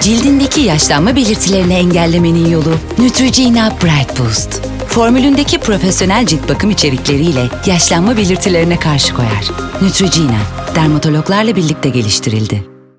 Cildindeki yaşlanma belirtilerini engellemenin yolu Neutrogena Bright Boost. Formülündeki profesyonel cilt bakım içerikleriyle yaşlanma belirtilerine karşı koyar. Neutrogena, dermatologlarla birlikte geliştirildi.